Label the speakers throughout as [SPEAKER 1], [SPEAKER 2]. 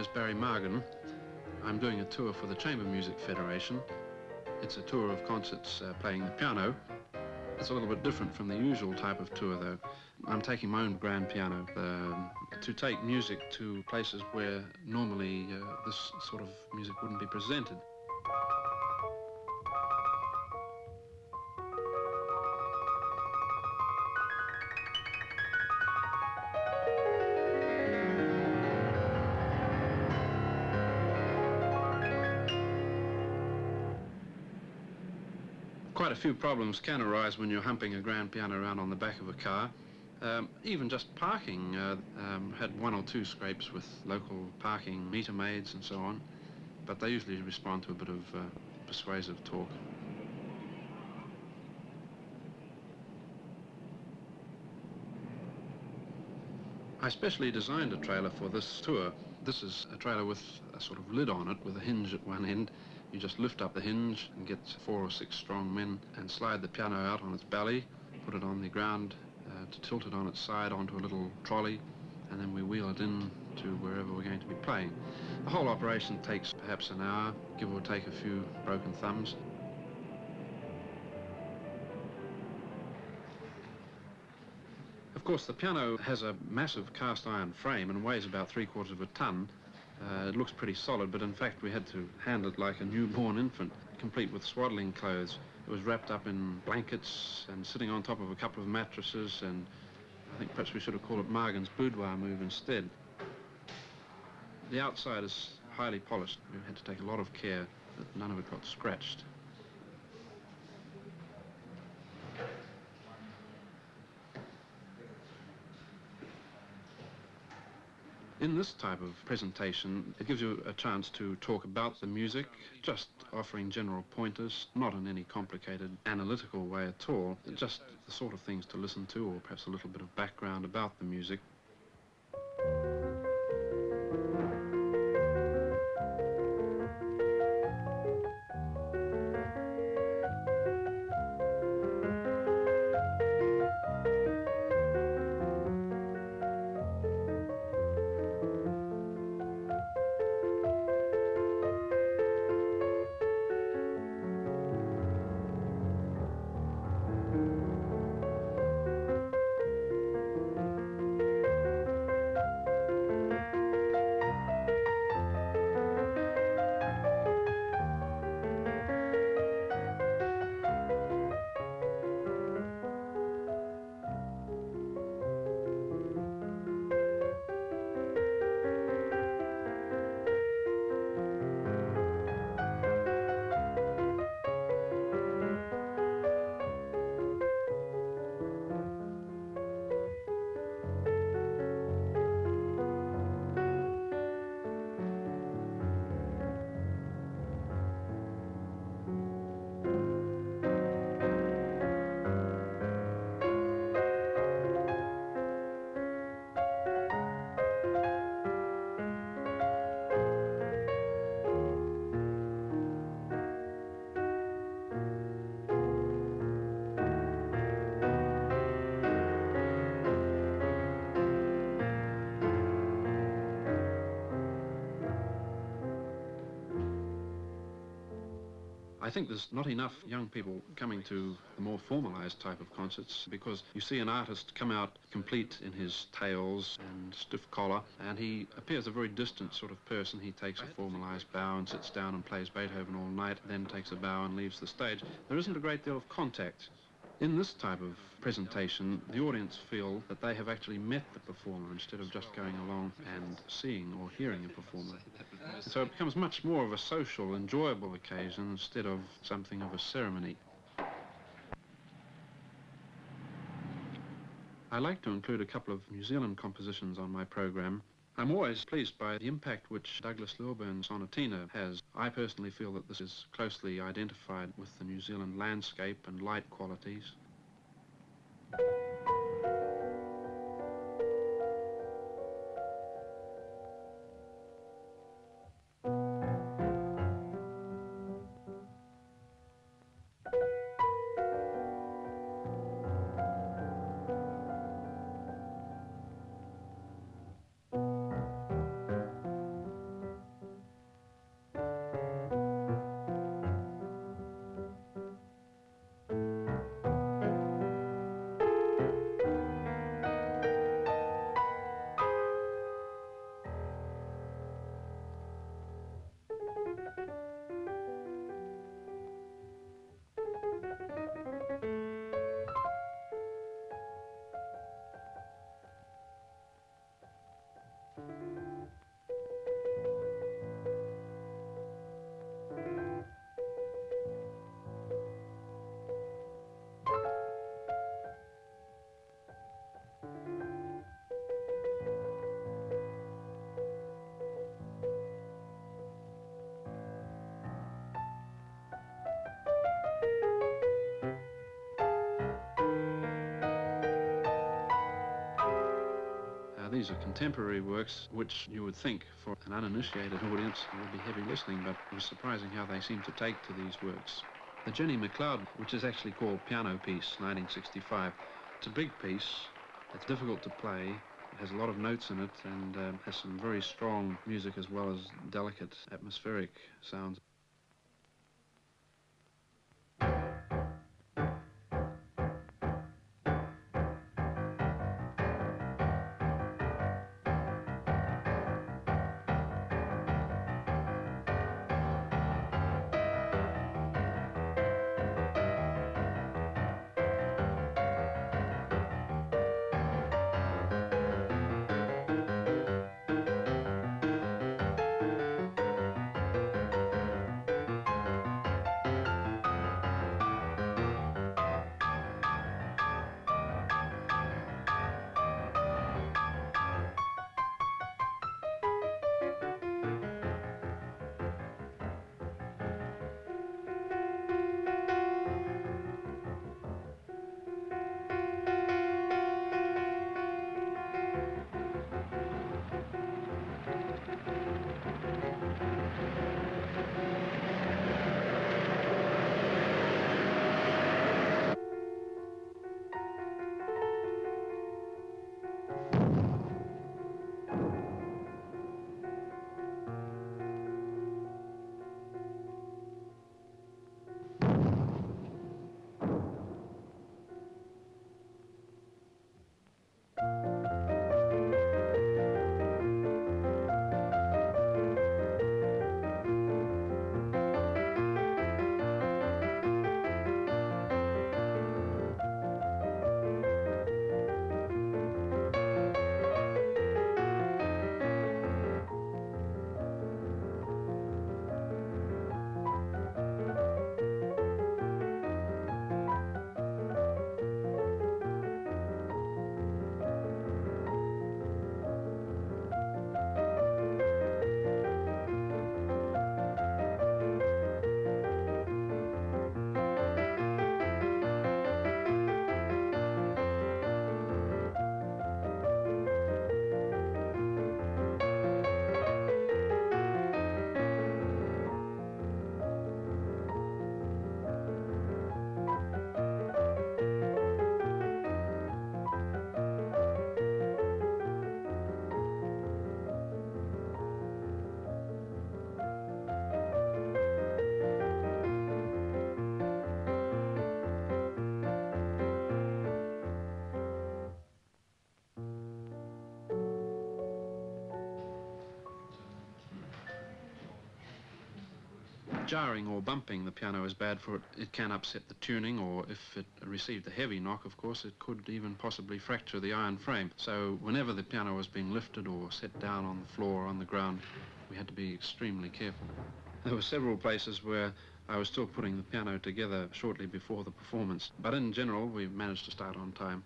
[SPEAKER 1] is Barry Margan. I'm doing a tour for the Chamber Music Federation. It's a tour of concerts uh, playing the piano. It's a little bit different from the usual type of tour, though. I'm taking my own grand piano uh, to take music to places where normally uh, this sort of music wouldn't be presented. Quite a few problems can arise when you're humping a grand piano around on the back of a car. Um, even just parking, uh, um, had one or two scrapes with local parking meter maids and so on, but they usually respond to a bit of uh, persuasive talk. I specially designed a trailer for this tour. This is a trailer with a sort of lid on it with a hinge at one end you just lift up the hinge and get four or six strong men and slide the piano out on its belly, put it on the ground uh, to tilt it on its side onto a little trolley, and then we wheel it in to wherever we're going to be playing. The whole operation takes perhaps an hour, give or take a few broken thumbs. Of course, the piano has a massive cast iron frame and weighs about three quarters of a ton, uh, it looks pretty solid, but in fact we had to handle it like a newborn infant, complete with swaddling clothes. It was wrapped up in blankets and sitting on top of a couple of mattresses, and I think perhaps we should have called it Margan's boudoir move instead. The outside is highly polished. We had to take a lot of care that none of it got scratched. In this type of presentation, it gives you a chance to talk about the music, just offering general pointers, not in any complicated analytical way at all, just the sort of things to listen to or perhaps a little bit of background about the music. I think there's not enough young people coming to the more formalized type of concerts because you see an artist come out complete in his tails and stiff collar and he appears a very distant sort of person. He takes a formalized bow and sits down and plays Beethoven all night, then takes a bow and leaves the stage. There isn't a great deal of contact. In this type of presentation, the audience feel that they have actually met the performer instead of just going along and seeing or hearing a performer. So it becomes much more of a social, enjoyable occasion instead of something of a ceremony. I like to include a couple of New Zealand compositions on my program. I'm always pleased by the impact which Douglas Lilburn's Sonatina has. I personally feel that this is closely identified with the New Zealand landscape and light qualities. These are contemporary works which you would think for an uninitiated audience would be heavy listening, but it was surprising how they seem to take to these works. The Jenny McLeod, which is actually called Piano Piece 1965, it's a big piece. It's difficult to play. It has a lot of notes in it and um, has some very strong music as well as delicate atmospheric sounds. Jarring or bumping the piano is bad for it. It can upset the tuning, or if it received a heavy knock, of course, it could even possibly fracture the iron frame. So whenever the piano was being lifted or set down on the floor or on the ground, we had to be extremely careful. There were several places where I was still putting the piano together shortly before the performance, but in general, we managed to start on time.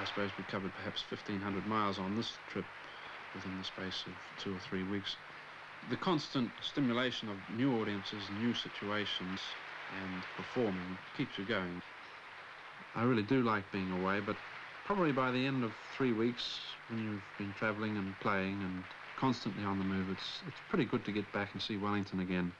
[SPEAKER 1] I suppose we covered perhaps 1,500 miles on this trip within the space of two or three weeks. The constant stimulation of new audiences, new situations, and performing keeps you going. I really do like being away, but probably by the end of three weeks, when you've been travelling and playing and constantly on the move, it's, it's pretty good to get back and see Wellington again.